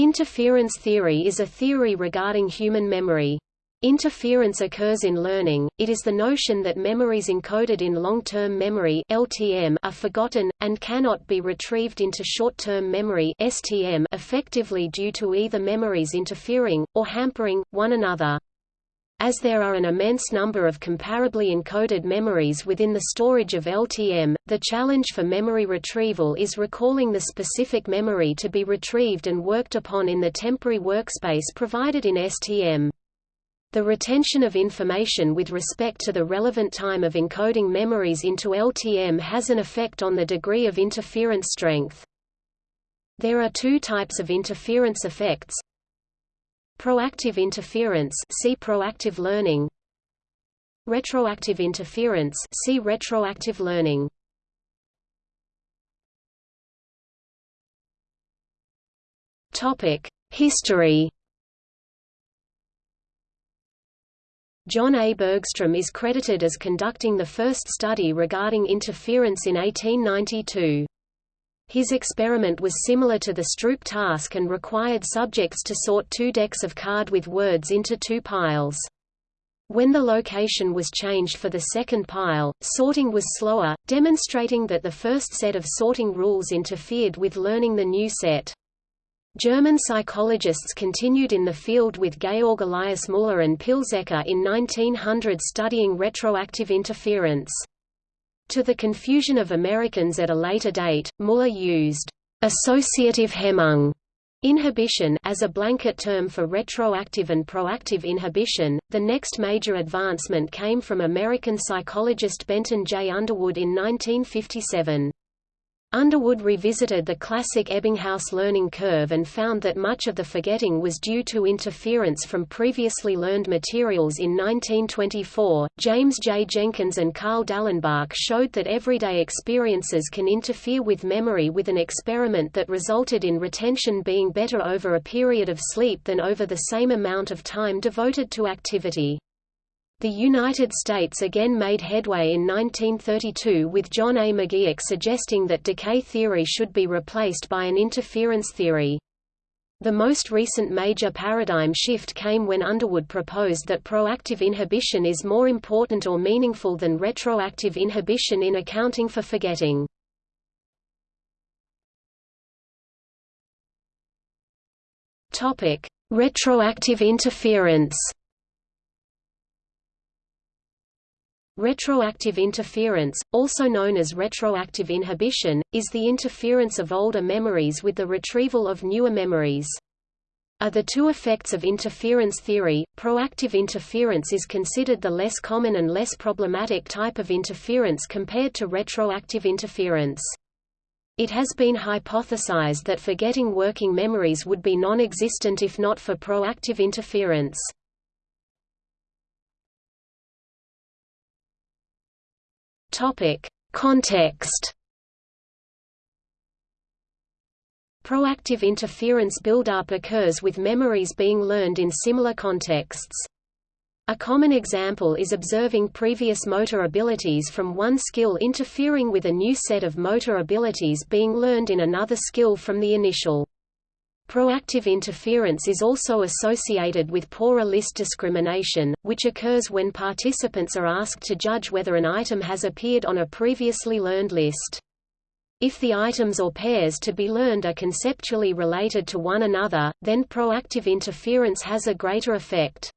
Interference theory is a theory regarding human memory. Interference occurs in learning, it is the notion that memories encoded in long-term memory LTM are forgotten, and cannot be retrieved into short-term memory STM effectively due to either memories interfering, or hampering, one another. As there are an immense number of comparably encoded memories within the storage of LTM, the challenge for memory retrieval is recalling the specific memory to be retrieved and worked upon in the temporary workspace provided in STM. The retention of information with respect to the relevant time of encoding memories into LTM has an effect on the degree of interference strength. There are two types of interference effects. Proactive interference see proactive learning. Retroactive interference see retroactive learning. Topic: History John A. Bergstrom is credited as conducting the first study regarding interference in 1892. His experiment was similar to the Stroop task and required subjects to sort two decks of card with words into two piles. When the location was changed for the second pile, sorting was slower, demonstrating that the first set of sorting rules interfered with learning the new set. German psychologists continued in the field with Georg Elias Müller and Pilzecker in 1900 studying retroactive interference. To the confusion of Americans at a later date, Müller used associative Hemmung inhibition as a blanket term for retroactive and proactive inhibition. The next major advancement came from American psychologist Benton J. Underwood in 1957. Underwood revisited the classic Ebbinghaus learning curve and found that much of the forgetting was due to interference from previously learned materials in 1924. James J. Jenkins and Carl Dallenbach showed that everyday experiences can interfere with memory with an experiment that resulted in retention being better over a period of sleep than over the same amount of time devoted to activity. The United States again made headway in 1932 with John A. McGeoch suggesting that decay theory should be replaced by an interference theory. The most recent major paradigm shift came when Underwood proposed that proactive inhibition is more important or meaningful than retroactive inhibition in accounting for forgetting. Retroactive interference Retroactive interference, also known as retroactive inhibition, is the interference of older memories with the retrieval of newer memories. Are the two effects of interference theory, proactive interference is considered the less common and less problematic type of interference compared to retroactive interference. It has been hypothesized that forgetting working memories would be non-existent if not for proactive interference. Topic: Context. Proactive interference buildup occurs with memories being learned in similar contexts. A common example is observing previous motor abilities from one skill interfering with a new set of motor abilities being learned in another skill from the initial. Proactive interference is also associated with poorer list discrimination, which occurs when participants are asked to judge whether an item has appeared on a previously learned list. If the items or pairs to be learned are conceptually related to one another, then proactive interference has a greater effect.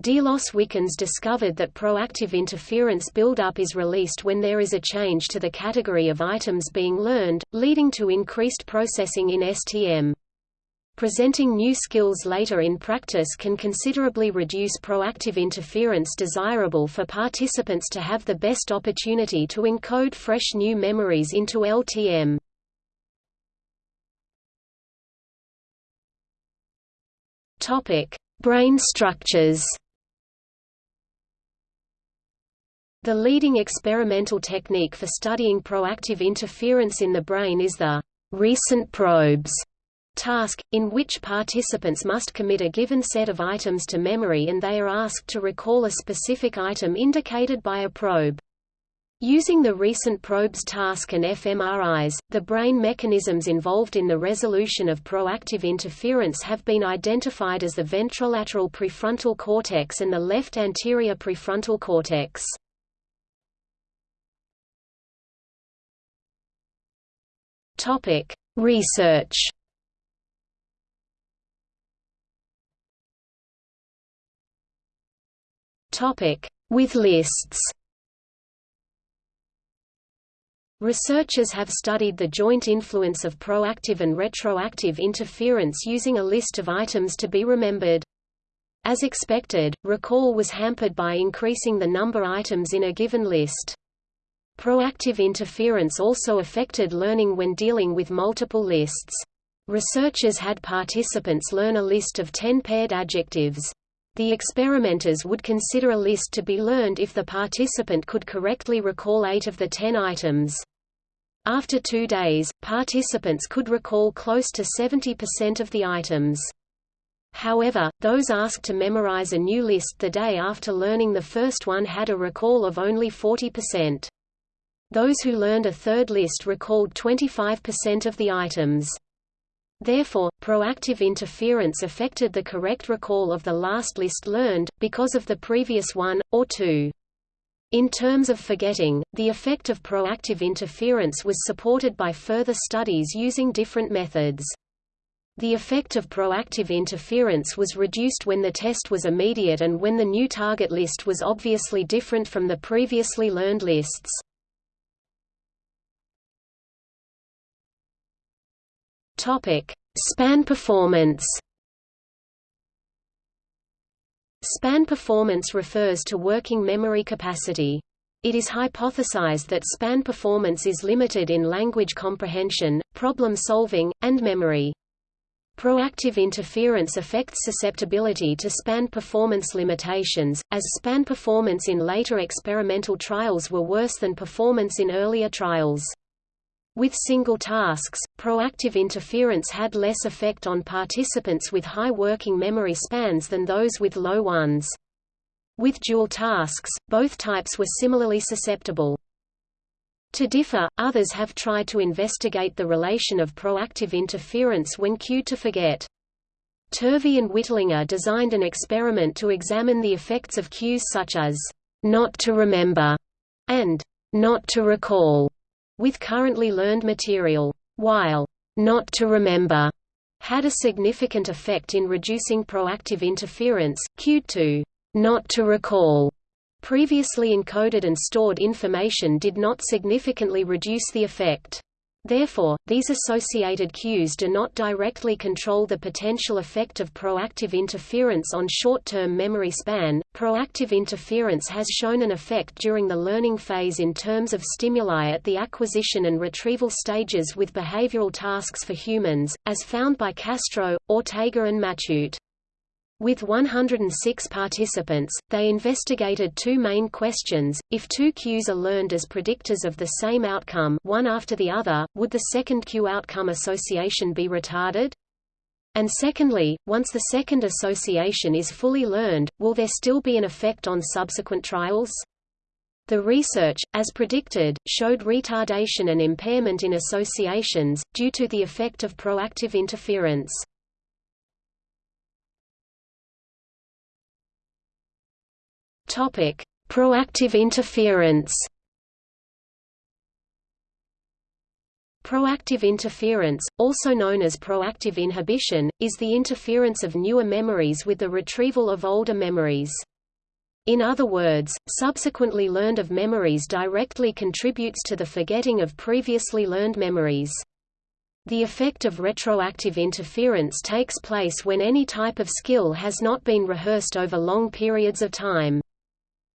Delos Wickens discovered that proactive interference buildup is released when there is a change to the category of items being learned, leading to increased processing in STM. Presenting new skills later in practice can considerably reduce proactive interference desirable for participants to have the best opportunity to encode fresh new memories into LTM. Brain structures The leading experimental technique for studying proactive interference in the brain is the recent probes task, in which participants must commit a given set of items to memory and they are asked to recall a specific item indicated by a probe. Using the recent probes task and fMRIs, the brain mechanisms involved in the resolution of proactive interference have been identified as the ventrolateral prefrontal cortex and the left anterior prefrontal cortex. Research. With lists. Researchers have studied the joint influence of proactive and retroactive interference using a list of items to be remembered. As expected, recall was hampered by increasing the number items in a given list. Proactive interference also affected learning when dealing with multiple lists. Researchers had participants learn a list of 10 paired adjectives. The experimenters would consider a list to be learned if the participant could correctly recall eight of the ten items. After two days, participants could recall close to 70% of the items. However, those asked to memorize a new list the day after learning the first one had a recall of only 40%. Those who learned a third list recalled 25% of the items. Therefore, proactive interference affected the correct recall of the last list learned, because of the previous one, or two. In terms of forgetting, the effect of proactive interference was supported by further studies using different methods. The effect of proactive interference was reduced when the test was immediate and when the new target list was obviously different from the previously learned lists. Span performance Span performance refers to working memory capacity. It is hypothesized that span performance is limited in language comprehension, problem solving, and memory. Proactive interference affects susceptibility to span performance limitations, as span performance in later experimental trials were worse than performance in earlier trials. With single tasks, proactive interference had less effect on participants with high working memory spans than those with low ones. With dual tasks, both types were similarly susceptible. To differ, others have tried to investigate the relation of proactive interference when cued to forget. Turvey and Wittlinger designed an experiment to examine the effects of cues such as, not to remember, and not to recall with currently learned material, while not to remember had a significant effect in reducing proactive interference, cued to not to recall. Previously encoded and stored information did not significantly reduce the effect. Therefore, these associated cues do not directly control the potential effect of proactive interference on short-term memory span. Proactive interference has shown an effect during the learning phase in terms of stimuli at the acquisition and retrieval stages with behavioral tasks for humans, as found by Castro, Ortega and Matute. With 106 participants, they investigated two main questions, if two cues are learned as predictors of the same outcome one after the other, would the second cue outcome association be retarded? And secondly, once the second association is fully learned, will there still be an effect on subsequent trials? The research, as predicted, showed retardation and impairment in associations, due to the effect of proactive interference. Topic: Proactive interference. Proactive interference, also known as proactive inhibition, is the interference of newer memories with the retrieval of older memories. In other words, subsequently learned of memories directly contributes to the forgetting of previously learned memories. The effect of retroactive interference takes place when any type of skill has not been rehearsed over long periods of time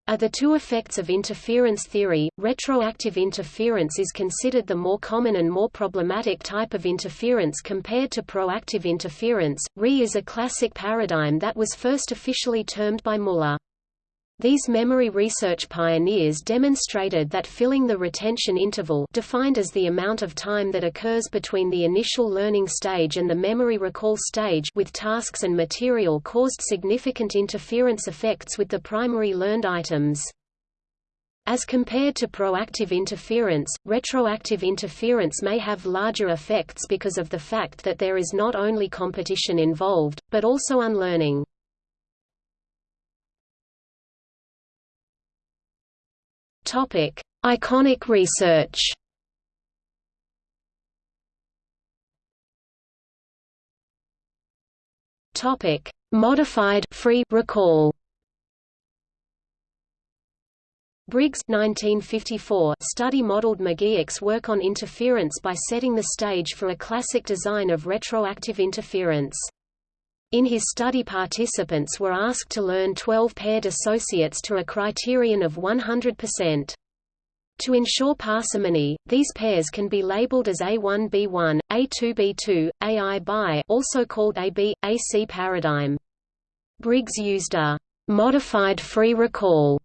are the two effects of interference theory. Retroactive interference is considered the more common and more problematic type of interference compared to proactive interference. RE is a classic paradigm that was first officially termed by Muller. These memory research pioneers demonstrated that filling the retention interval defined as the amount of time that occurs between the initial learning stage and the memory recall stage with tasks and material caused significant interference effects with the primary learned items. As compared to proactive interference, retroactive interference may have larger effects because of the fact that there is not only competition involved, but also unlearning. Topic: Iconic research. Topic: Modified free recall. Briggs 1954 study modeled McGeoch's work on interference by setting the stage for a classic design of retroactive interference. In his study participants were asked to learn 12 paired associates to a criterion of 100%. To ensure parsimony, these pairs can be labeled as A1B1, A2B2, AI by also called AB, AC paradigm. Briggs used a modified free recall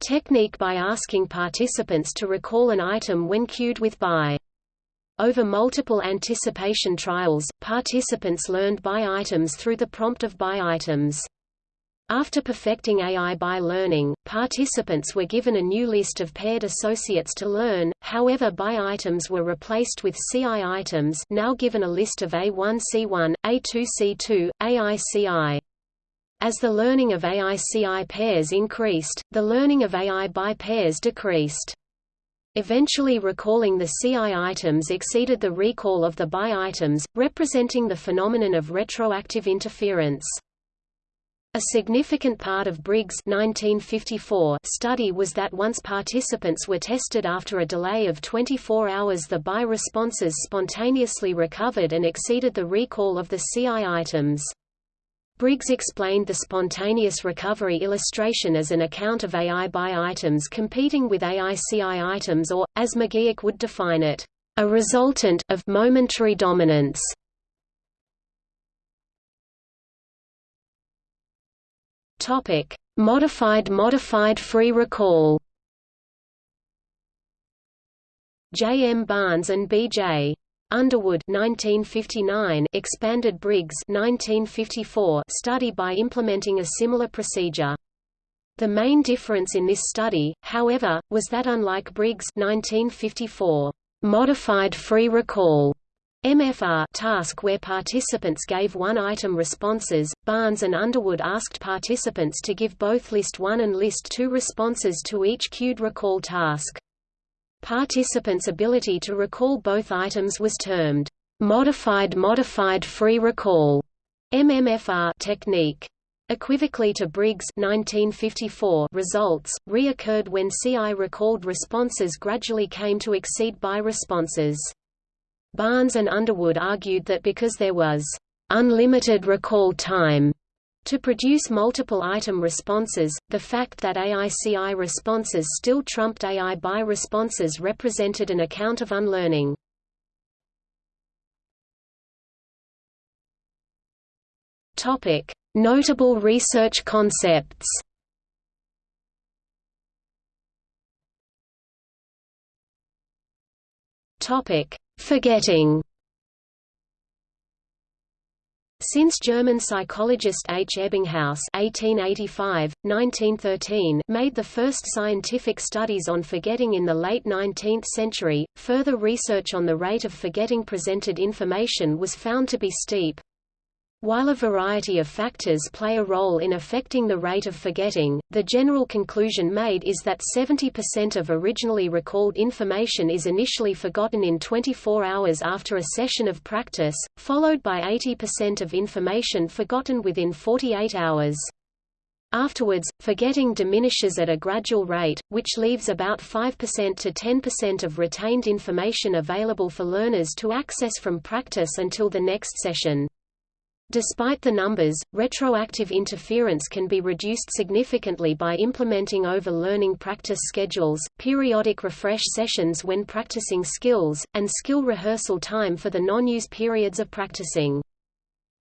technique by asking participants to recall an item when cued with by. Over multiple anticipation trials, participants learned by items through the prompt of by items. After perfecting AI by learning, participants were given a new list of paired associates to learn, however by items were replaced with CI items now given a list of A1C1, A2C2, AICI. As the learning of AICI pairs increased, the learning of AI by pairs decreased. Eventually recalling the CI items exceeded the recall of the by items, representing the phenomenon of retroactive interference. A significant part of Briggs' 1954 study was that once participants were tested after a delay of 24 hours the by responses spontaneously recovered and exceeded the recall of the CI items. Briggs explained the spontaneous recovery illustration as an account of AI by items competing with AICI items or, as McGeoch would define it, a resultant of momentary dominance. Topic: Modified modified free recall. J. M. Barnes and B. J. Underwood 1959 expanded Briggs 1954 study by implementing a similar procedure. The main difference in this study, however, was that unlike Briggs 1954 modified free recall MFR task where participants gave one-item responses, Barnes and Underwood asked participants to give both List 1 and List 2 responses to each cued recall task. Participants' ability to recall both items was termed modified modified free recall MMFR technique. Equivocally to Briggs 1954 results, reoccurred when CI recalled responses gradually came to exceed by responses. Barnes and Underwood argued that because there was unlimited recall time to produce multiple item responses, the fact that AICI responses still trumped AI by responses represented an account of unlearning. Topic: Notable research concepts. Topic: Forgetting. Since German psychologist H. Ebbinghaus (1885–1913) made the first scientific studies on forgetting in the late 19th century, further research on the rate of forgetting presented information was found to be steep. While a variety of factors play a role in affecting the rate of forgetting, the general conclusion made is that 70% of originally recalled information is initially forgotten in 24 hours after a session of practice, followed by 80% of information forgotten within 48 hours. Afterwards, forgetting diminishes at a gradual rate, which leaves about 5% to 10% of retained information available for learners to access from practice until the next session. Despite the numbers, retroactive interference can be reduced significantly by implementing over-learning practice schedules, periodic refresh sessions when practicing skills, and skill rehearsal time for the non-use periods of practicing.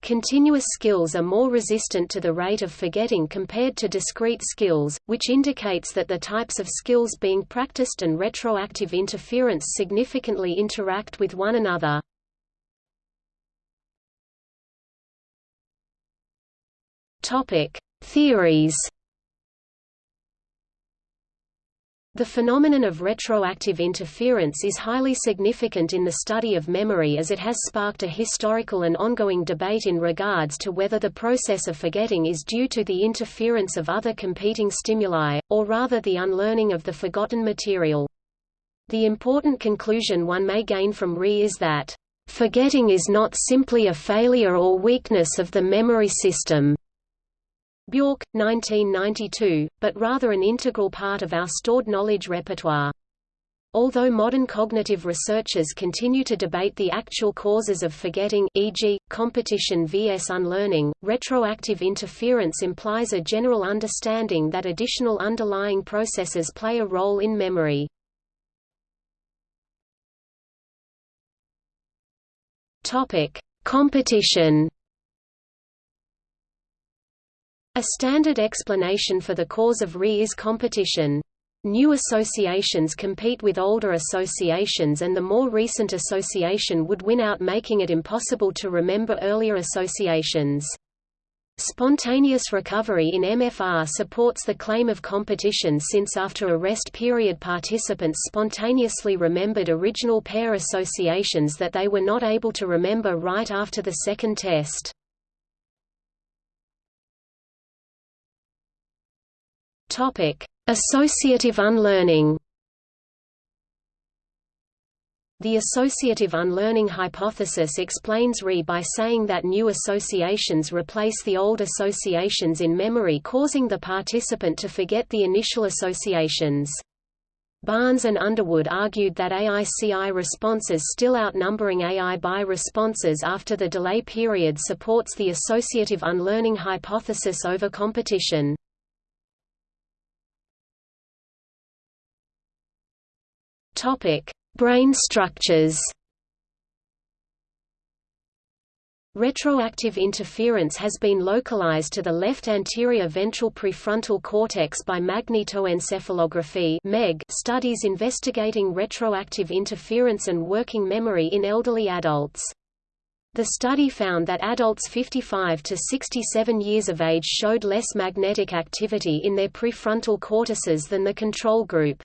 Continuous skills are more resistant to the rate of forgetting compared to discrete skills, which indicates that the types of skills being practiced and retroactive interference significantly interact with one another. Topic: Theories. The phenomenon of retroactive interference is highly significant in the study of memory as it has sparked a historical and ongoing debate in regards to whether the process of forgetting is due to the interference of other competing stimuli, or rather the unlearning of the forgotten material. The important conclusion one may gain from RE is that, "...forgetting is not simply a failure or weakness of the memory system." Bjork, 1992, but rather an integral part of our stored knowledge repertoire. Although modern cognitive researchers continue to debate the actual causes of forgetting e.g., competition vs unlearning, retroactive interference implies a general understanding that additional underlying processes play a role in memory. Competition a standard explanation for the cause of RE is competition. New associations compete with older associations and the more recent association would win out making it impossible to remember earlier associations. Spontaneous recovery in MFR supports the claim of competition since after a rest period participants spontaneously remembered original pair associations that they were not able to remember right after the second test. Associative unlearning. The associative unlearning hypothesis explains RE by saying that new associations replace the old associations in memory causing the participant to forget the initial associations. Barnes and Underwood argued that AICI responses still outnumbering AI by responses after the delay period supports the associative unlearning hypothesis over competition. Topic: Brain structures. Retroactive interference has been localized to the left anterior ventral prefrontal cortex by magnetoencephalography (MEG) studies investigating retroactive interference and working memory in elderly adults. The study found that adults 55 to 67 years of age showed less magnetic activity in their prefrontal cortices than the control group.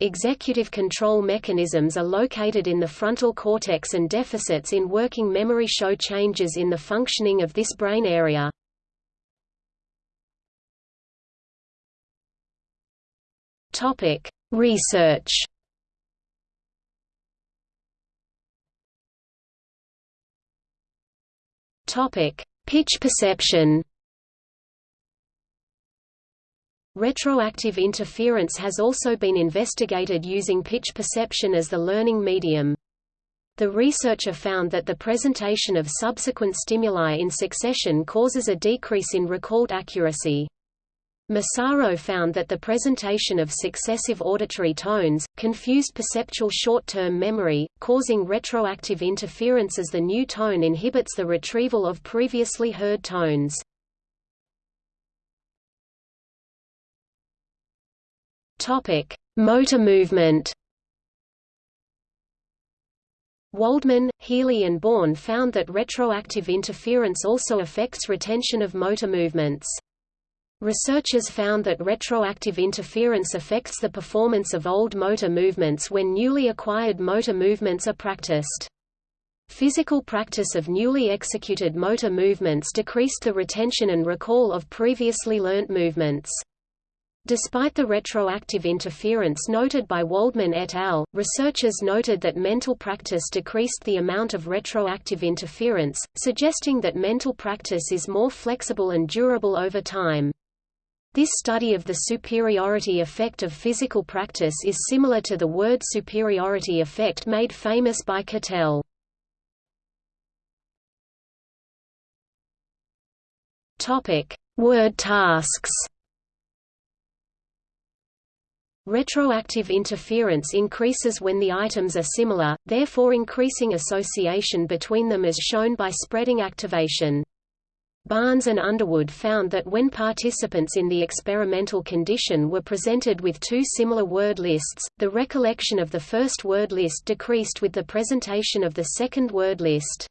Executive control mechanisms are located in the frontal cortex and deficits in working memory show changes in the functioning of this brain area. Topic: Research Topic: Pitch perception Retroactive interference has also been investigated using pitch perception as the learning medium. The researcher found that the presentation of subsequent stimuli in succession causes a decrease in recalled accuracy. Massaro found that the presentation of successive auditory tones, confused perceptual short-term memory, causing retroactive interference as the new tone inhibits the retrieval of previously heard tones. Topic: Motor movement. Wohldmann, Healy and Bourne found that retroactive interference also affects retention of motor movements. Researchers found that retroactive interference affects the performance of old motor movements when newly acquired motor movements are practiced. Physical practice of newly executed motor movements decreased the retention and recall of previously learnt movements. Despite the retroactive interference noted by Wohldmann et al., researchers noted that mental practice decreased the amount of retroactive interference, suggesting that mental practice is more flexible and durable over time. This study of the superiority effect of physical practice is similar to the word superiority effect made famous by Cattell. Word tasks Retroactive interference increases when the items are similar, therefore increasing association between them as shown by spreading activation. Barnes and Underwood found that when participants in the experimental condition were presented with two similar word lists, the recollection of the first word list decreased with the presentation of the second word list.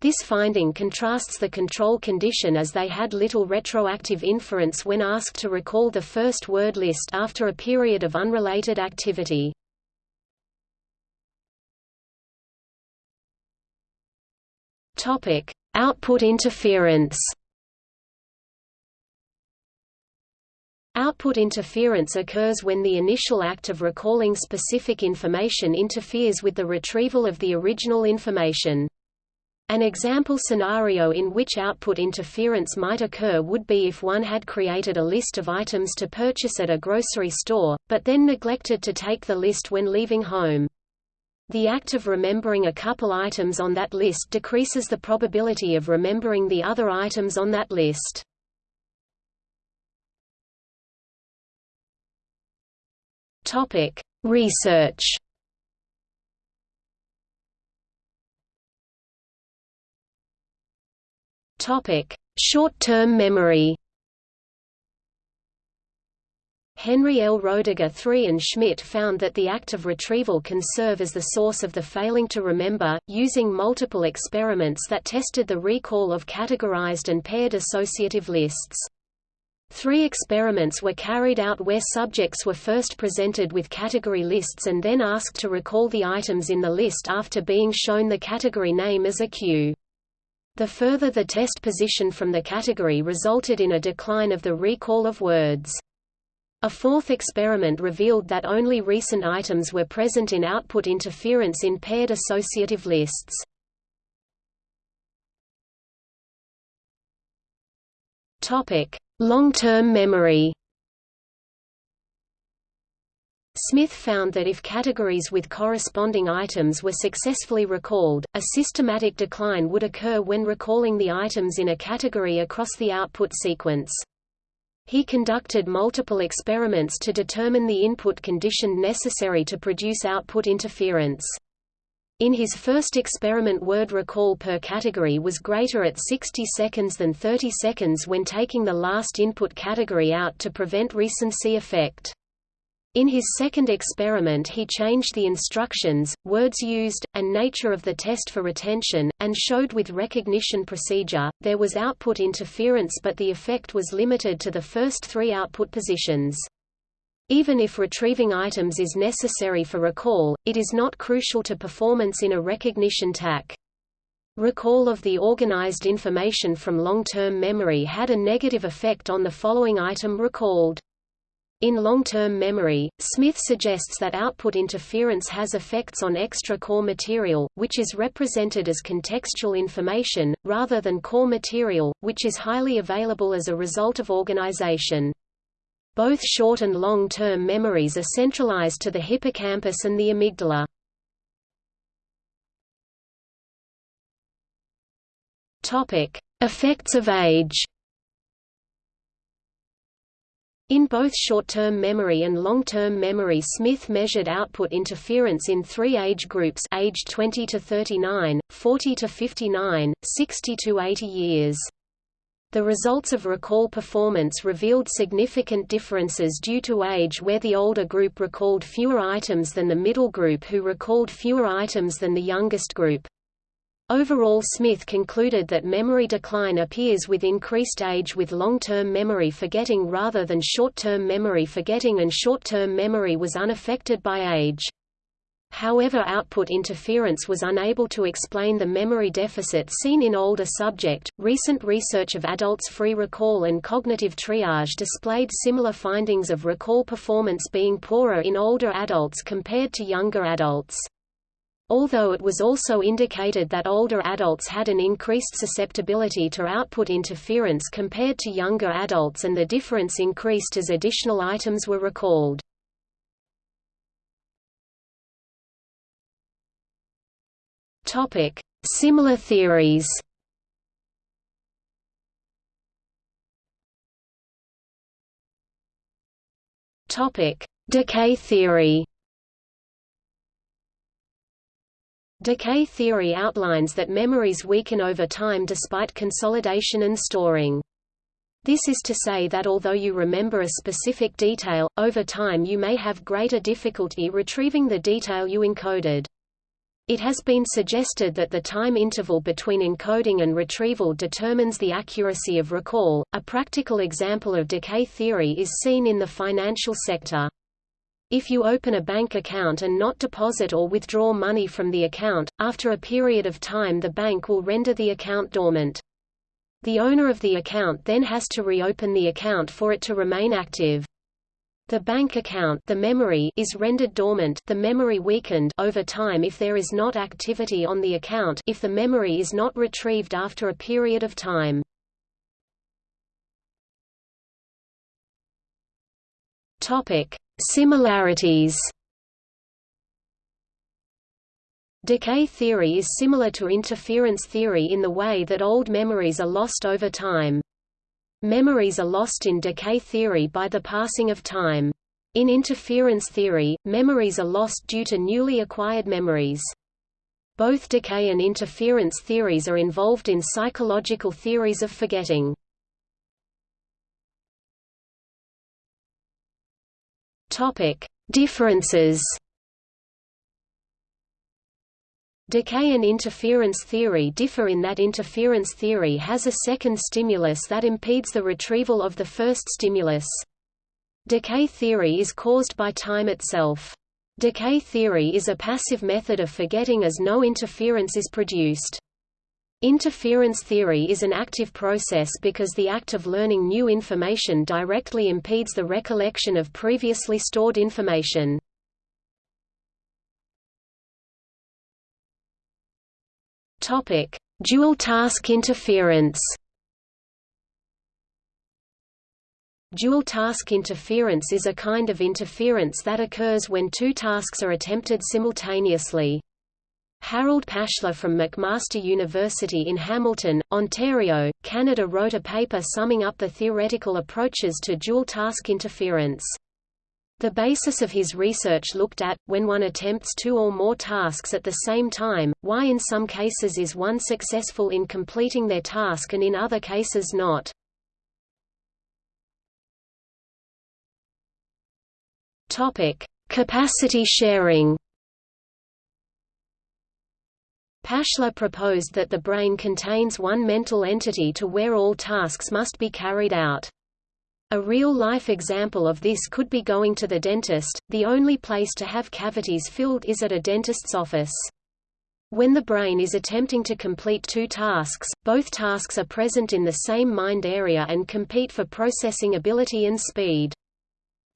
This finding contrasts the control condition as they had little retroactive inference when asked to recall the first word list after a period of unrelated activity. Topic: Output interference. Output interference occurs when the initial act of recalling specific information interferes with the retrieval of the original information. An example scenario in which output interference might occur would be if one had created a list of items to purchase at a grocery store, but then neglected to take the list when leaving home. The act of remembering a couple items on that list decreases the probability of remembering the other items on that list. Topic: Research. Short-term memory. Henry L. Roediger III and Schmidt found that the act of retrieval can serve as the source of the failing to remember, using multiple experiments that tested the recall of categorized and paired associative lists. Three experiments were carried out where subjects were first presented with category lists and then asked to recall the items in the list after being shown the category name as a cue. The further the test position from the category resulted in a decline of the recall of words. A fourth experiment revealed that only recent items were present in output interference in paired associative lists. Long-term memory Smith found that if categories with corresponding items were successfully recalled, a systematic decline would occur when recalling the items in a category across the output sequence. He conducted multiple experiments to determine the input condition necessary to produce output interference. In his first experiment word recall per category was greater at 60 seconds than 30 seconds when taking the last input category out to prevent recency effect. In his second experiment he changed the instructions, words used, and nature of the test for retention, and showed with recognition procedure, there was output interference but the effect was limited to the first three output positions. Even if retrieving items is necessary for recall, it is not crucial to performance in a recognition TAC. Recall of the organized information from long-term memory had a negative effect on the following item recalled. In long-term memory, Smith suggests that output interference has effects on extra core material, which is represented as contextual information, rather than core material, which is highly available as a result of organization. Both short and long-term memories are centralized to the hippocampus and the amygdala. Topic: Effects of age. In both short-term memory and long-term memory Smith measured output interference in three age groups age 20 to 39, 40 to 59, 60 to 80 years. The results of recall performance revealed significant differences due to age where the older group recalled fewer items than the middle group who recalled fewer items than the youngest group. Overall Smith concluded that memory decline appears with increased age with long-term memory forgetting rather than short-term memory forgetting and short-term memory was unaffected by age. However output interference was unable to explain the memory deficit seen in older subject. Recent research of adults' free recall and cognitive triage displayed similar findings of recall performance being poorer in older adults compared to younger adults. Although it was also indicated that older adults had an increased susceptibility to output interference compared to younger adults and the difference increased as additional items were recalled. Similar theories. Decay theory. Decay theory outlines that memories weaken over time despite consolidation and storing. This is to say that although you remember a specific detail, over time you may have greater difficulty retrieving the detail you encoded. It has been suggested that the time interval between encoding and retrieval determines the accuracy of recall. A practical example of decay theory is seen in the financial sector. If you open a bank account and not deposit or withdraw money from the account, after a period of time the bank will render the account dormant. The owner of the account then has to reopen the account for it to remain active. The bank account the memory is rendered dormant the memory weakened over time if there is not activity on the account if the memory is not retrieved after a period of time. Topic: Similarities Decay theory is similar to interference theory in the way that old memories are lost over time. Memories are lost in decay theory by the passing of time. In interference theory, memories are lost due to newly acquired memories. Both decay and interference theories are involved in psychological theories of forgetting. Topic: Differences. Decay and interference theory differ in that interference theory has a second stimulus that impedes the retrieval of the first stimulus. Decay theory is caused by time itself. Decay theory is a passive method of forgetting as no interference is produced. Interference theory is an active process because the act of learning new information directly impedes the recollection of previously stored information. Topic: Dual task interference. Dual task interference is a kind of interference that occurs when two tasks are attempted simultaneously. Harold Pashler from McMaster University in Hamilton, Ontario, Canada wrote a paper summing up the theoretical approaches to dual-task interference. The basis of his research looked at, when one attempts two or more tasks at the same time, why in some cases is one successful in completing their task and in other cases not. Capacity sharing Pashler proposed that the brain contains one mental entity to where all tasks must be carried out. A real-life example of this could be going to the dentist, the only place to have cavities filled is at a dentist's office. When the brain is attempting to complete two tasks, both tasks are present in the same mind area and compete for processing ability and speed.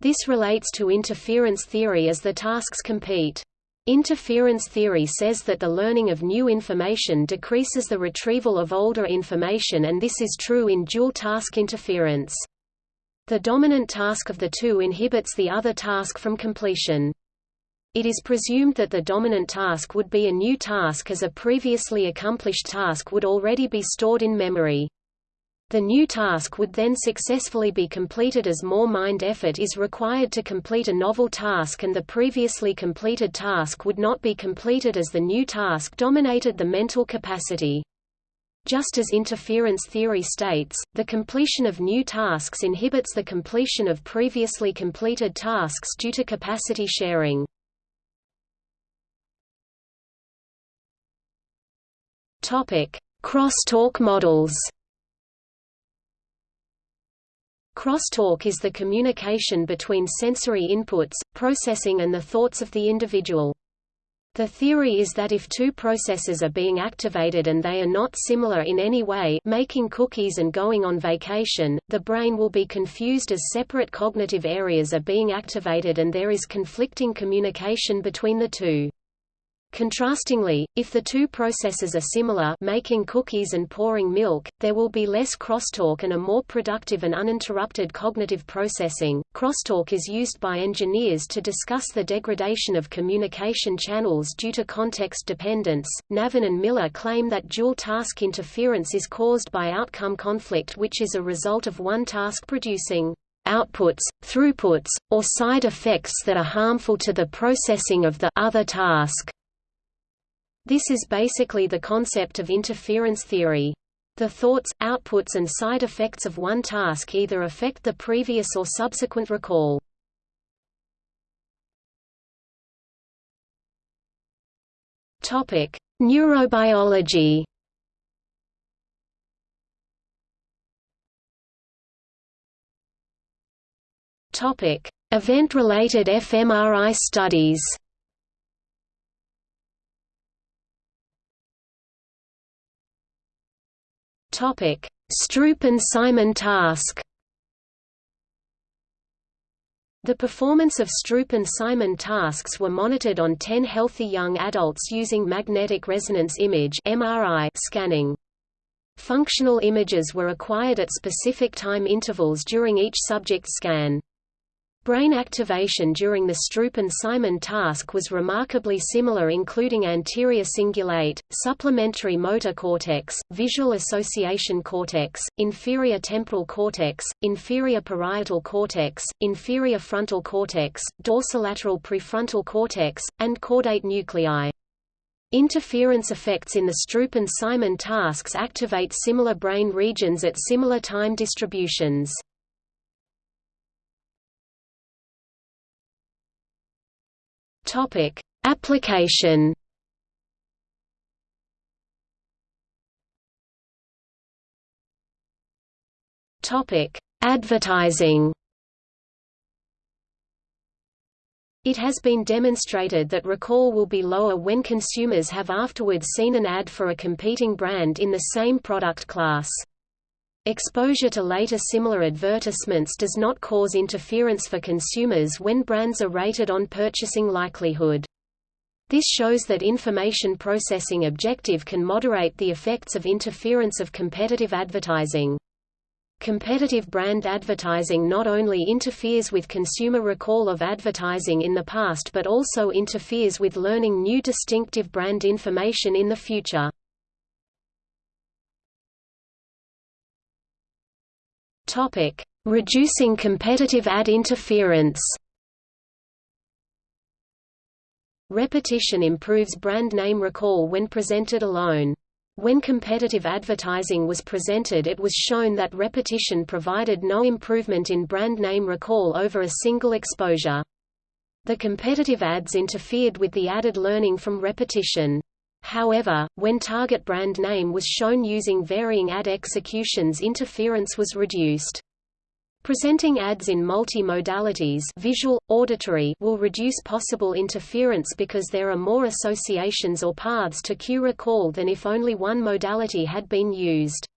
This relates to interference theory as the tasks compete. Interference theory says that the learning of new information decreases the retrieval of older information and this is true in dual-task interference. The dominant task of the two inhibits the other task from completion. It is presumed that the dominant task would be a new task as a previously accomplished task would already be stored in memory. The new task would then successfully be completed as more mind effort is required to complete a novel task and the previously completed task would not be completed as the new task dominated the mental capacity. Just as interference theory states, the completion of new tasks inhibits the completion of previously completed tasks due to capacity sharing. Crosstalk models Crosstalk is the communication between sensory inputs, processing and the thoughts of the individual. The theory is that if two processes are being activated and they are not similar in any way making cookies and going on vacation, the brain will be confused as separate cognitive areas are being activated and there is conflicting communication between the two. Contrastingly, if the two processes are similar making cookies and pouring milk, there will be less crosstalk and a more productive and uninterrupted cognitive processing. Crosstalk is used by engineers to discuss the degradation of communication channels due to context dependence. Navon and Miller claim that dual task interference is caused by outcome conflict which is a result of one task producing outputs, throughputs, or side effects that are harmful to the processing of the other task. This is basically the concept of interference theory. The thoughts, outputs and side effects of one task either affect the previous or subsequent recall. Neurobiology. Event-related fMRI studies. Stroop and Simon task. The performance of Stroop and Simon tasks were monitored on 10 healthy young adults using magnetic resonance image (MRI) scanning. Functional images were acquired at specific time intervals during each subject scan. Brain activation during the Stroop and Simon task was remarkably similar including anterior cingulate, supplementary motor cortex, visual association cortex, inferior temporal cortex, inferior parietal cortex, inferior frontal cortex, dorsolateral prefrontal cortex, and caudate nuclei. Interference effects in the Stroop and Simon tasks activate similar brain regions at similar time distributions. Topic: Application. Topic: Advertising. It has been demonstrated that recall will be lower when consumers have afterwards seen an ad for a competing brand in the same product class. Exposure to later similar advertisements does not cause interference for consumers when brands are rated on purchasing likelihood. This shows that information processing objective can moderate the effects of interference of competitive advertising. Competitive brand advertising not only interferes with consumer recall of advertising in the past but also interferes with learning new distinctive brand information in the future. Topic: Reducing competitive ad interference. Repetition improves brand name recall when presented alone. When competitive advertising was presented it was shown that repetition provided no improvement in brand name recall over a single exposure. The competitive ads interfered with the added learning from repetition. However, when target brand name was shown using varying ad executions interference was reduced. Presenting ads in multi-modalities visual, auditory will reduce possible interference because there are more associations or paths to cue recall than if only one modality had been used.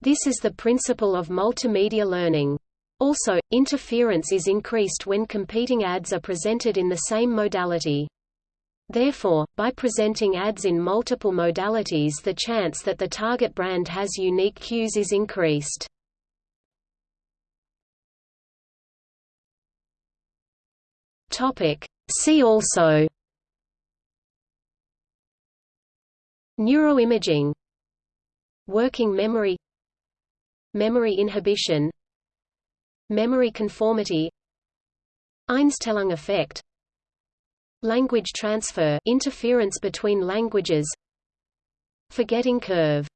This is the principle of multimedia learning. Also, interference is increased when competing ads are presented in the same modality. Therefore, by presenting ads in multiple modalities the chance that the target brand has unique cues is increased. See also Neuroimaging Working memory Memory inhibition Memory conformity Einstellung effect Language transfer interference between languages. Forgetting curve